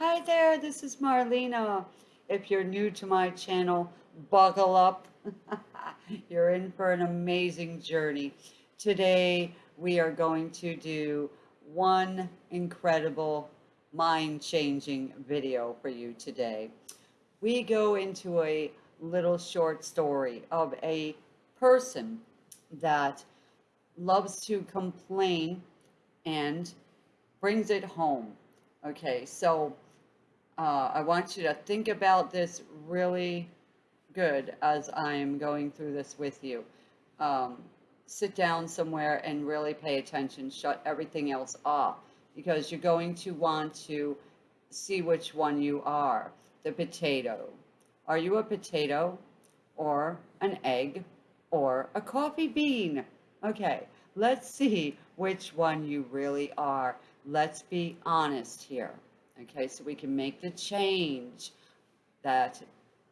Hi there, this is Marlena. If you're new to my channel, buckle up. you're in for an amazing journey. Today, we are going to do one incredible mind-changing video for you today. We go into a little short story of a person that loves to complain and brings it home. Okay, so uh, I want you to think about this really good as I'm going through this with you. Um, sit down somewhere and really pay attention. Shut everything else off because you're going to want to see which one you are. The potato. Are you a potato or an egg or a coffee bean? Okay, let's see which one you really are. Let's be honest here. Okay, so we can make the change that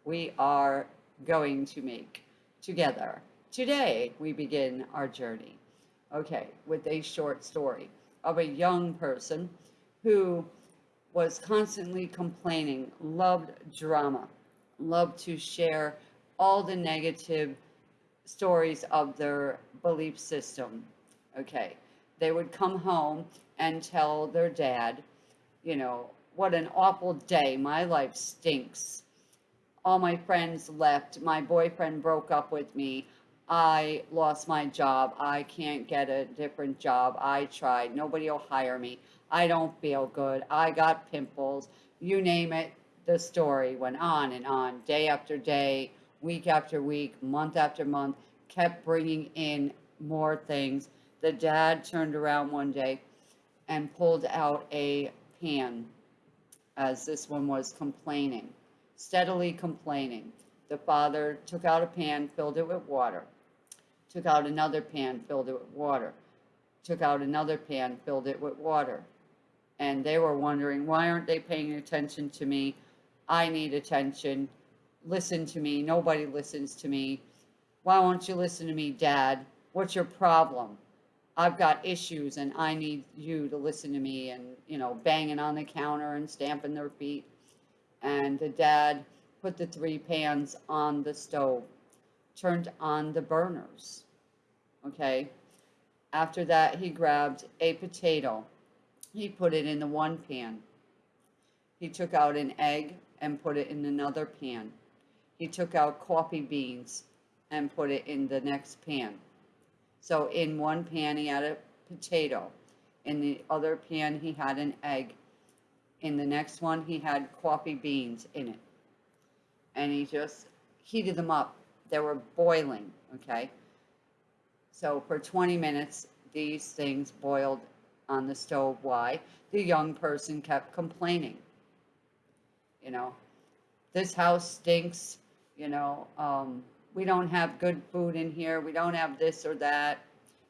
we are going to make together. Today, we begin our journey. Okay, with a short story of a young person who was constantly complaining, loved drama, loved to share all the negative stories of their belief system. Okay, they would come home and tell their dad, you know, what an awful day. My life stinks. All my friends left. My boyfriend broke up with me. I lost my job. I can't get a different job. I tried. Nobody will hire me. I don't feel good. I got pimples. You name it. The story went on and on, day after day, week after week, month after month, kept bringing in more things. The dad turned around one day and pulled out a pan as this one was complaining, steadily complaining. The father took out a pan, filled it with water, took out another pan, filled it with water, took out another pan, filled it with water. And they were wondering, why aren't they paying attention to me? I need attention. Listen to me. Nobody listens to me. Why won't you listen to me, Dad? What's your problem? I've got issues and I need you to listen to me and, you know, banging on the counter and stamping their feet. And the dad put the three pans on the stove, turned on the burners. Okay. After that, he grabbed a potato. He put it in the one pan. He took out an egg and put it in another pan. He took out coffee beans and put it in the next pan. So in one pan, he had a potato. In the other pan, he had an egg. In the next one, he had coffee beans in it. And he just heated them up. They were boiling, okay? So for 20 minutes, these things boiled on the stove. Why? The young person kept complaining. You know, this house stinks, you know, um, we don't have good food in here. We don't have this or that.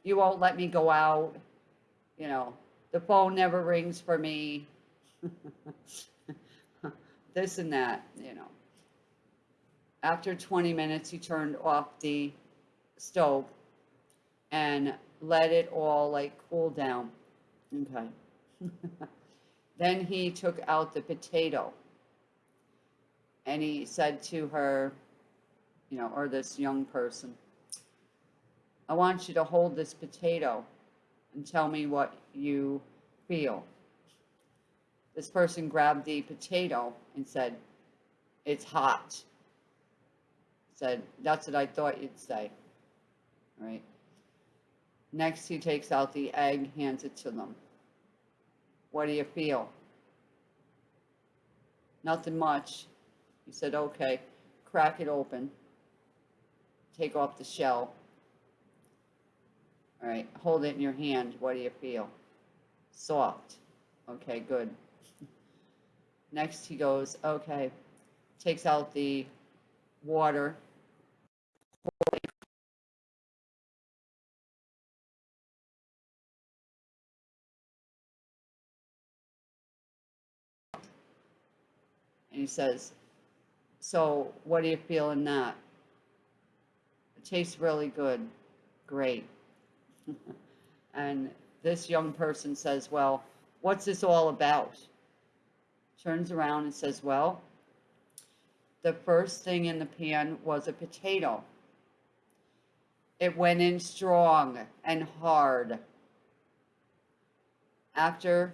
You won't let me go out. You know, the phone never rings for me. this and that, you know. After 20 minutes, he turned off the stove and let it all like cool down. Okay. then he took out the potato and he said to her, you know, or this young person. I want you to hold this potato and tell me what you feel. This person grabbed the potato and said, it's hot. Said, that's what I thought you'd say. All right. Next, he takes out the egg, hands it to them. What do you feel? Nothing much. He said, okay, crack it open take off the shell. All right, hold it in your hand. What do you feel? Soft. Okay, good. Next he goes, okay, takes out the water. And he says, so what do you feel in that? Tastes really good. Great. and this young person says, well, what's this all about? turns around and says, Well, the first thing in the pan was a potato. It went in strong and hard. After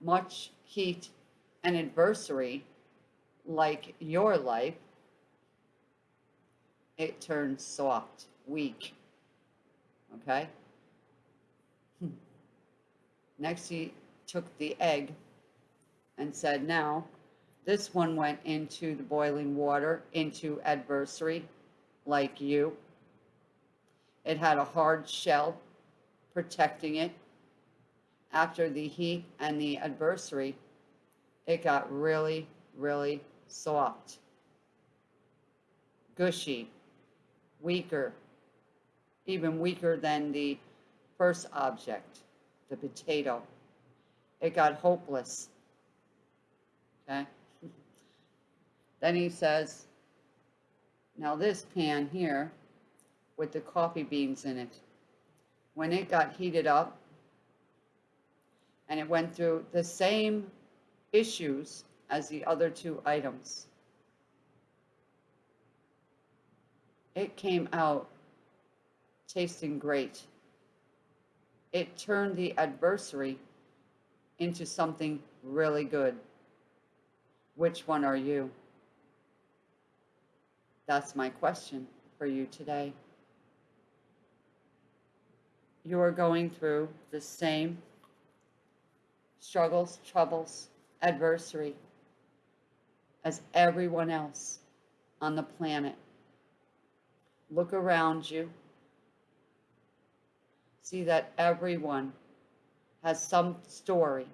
much heat and adversity, like your life, it turned soft, weak. Okay? Hmm. Next, he took the egg and said, Now, this one went into the boiling water, into adversary, like you. It had a hard shell protecting it. After the heat and the adversary, it got really, really soft, gushy, weaker, even weaker than the first object, the potato. It got hopeless. Okay? Then he says, now this pan here with the coffee beans in it, when it got heated up and it went through the same issues as the other two items, it came out tasting great. It turned the adversary into something really good. Which one are you? That's my question for you today. You are going through the same struggles, troubles, adversary as everyone else on the planet. Look around you. See that everyone has some story,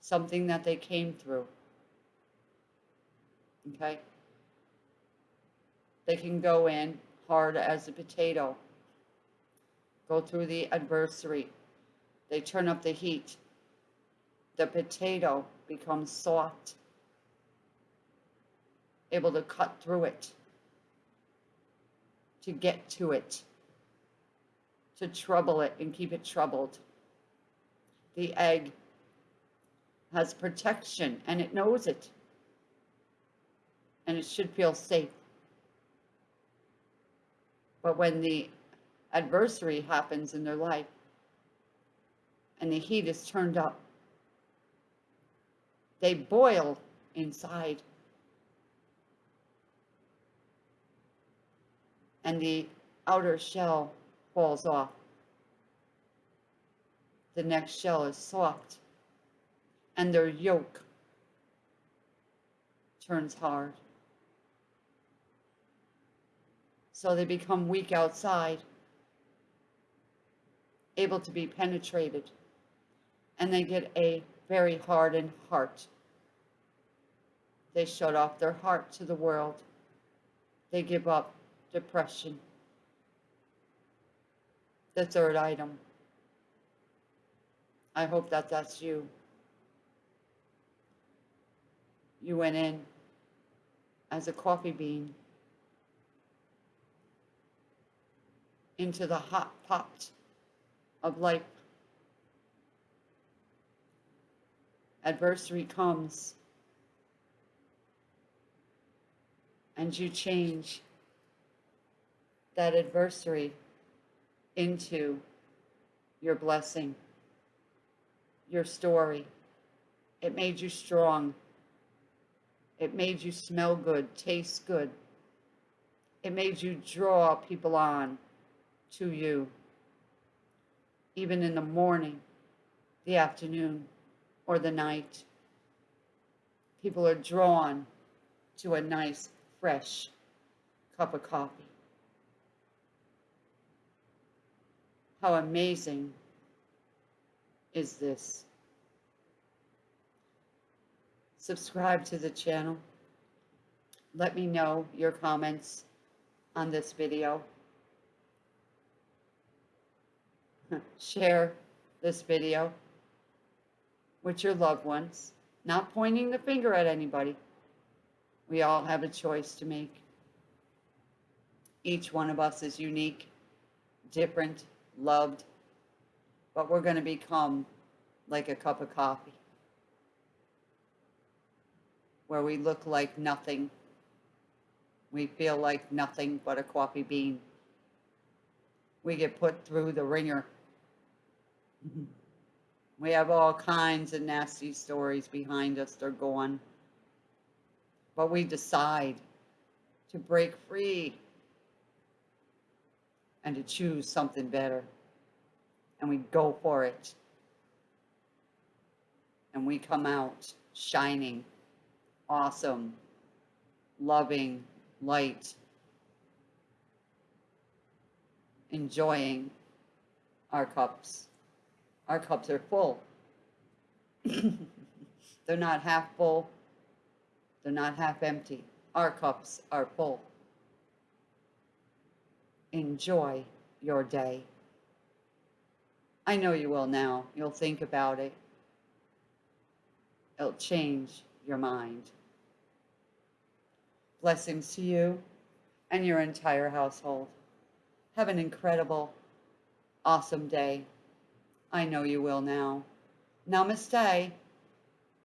something that they came through. Okay? They can go in hard as a potato, go through the adversary. They turn up the heat. The potato becomes soft, able to cut through it, to get to it, to trouble it and keep it troubled. The egg has protection and it knows it. And it should feel safe. But when the adversary happens in their life and the heat is turned up, they boil inside. And the outer shell falls off. The next shell is soft, and their yolk turns hard. So they become weak outside, able to be penetrated, and they get a very hardened heart. They shut off their heart to the world. They give up depression. The third item. I hope that that's you. You went in as a coffee bean into the hot pot of life. Adversity comes and you change that adversary into your blessing, your story. It made you strong. It made you smell good, taste good. It made you draw people on to you, even in the morning, the afternoon, or the night. People are drawn to a nice, fresh cup of coffee. How amazing is this? Subscribe to the channel. Let me know your comments on this video. share this video with your loved ones, not pointing the finger at anybody. We all have a choice to make. Each one of us is unique, different, loved, but we're going to become like a cup of coffee. where we look like nothing. We feel like nothing but a coffee bean. We get put through the wringer. We have all kinds of nasty stories behind us, they're gone. But we decide to break free and to choose something better. And we go for it. And we come out shining, awesome, loving, light, enjoying our cups. Our cups are full. They're not half full. They're not half empty. Our cups are full. Enjoy your day. I know you will now. You'll think about it. It'll change your mind. Blessings to you and your entire household. Have an incredible, awesome day. I know you will now. Namaste.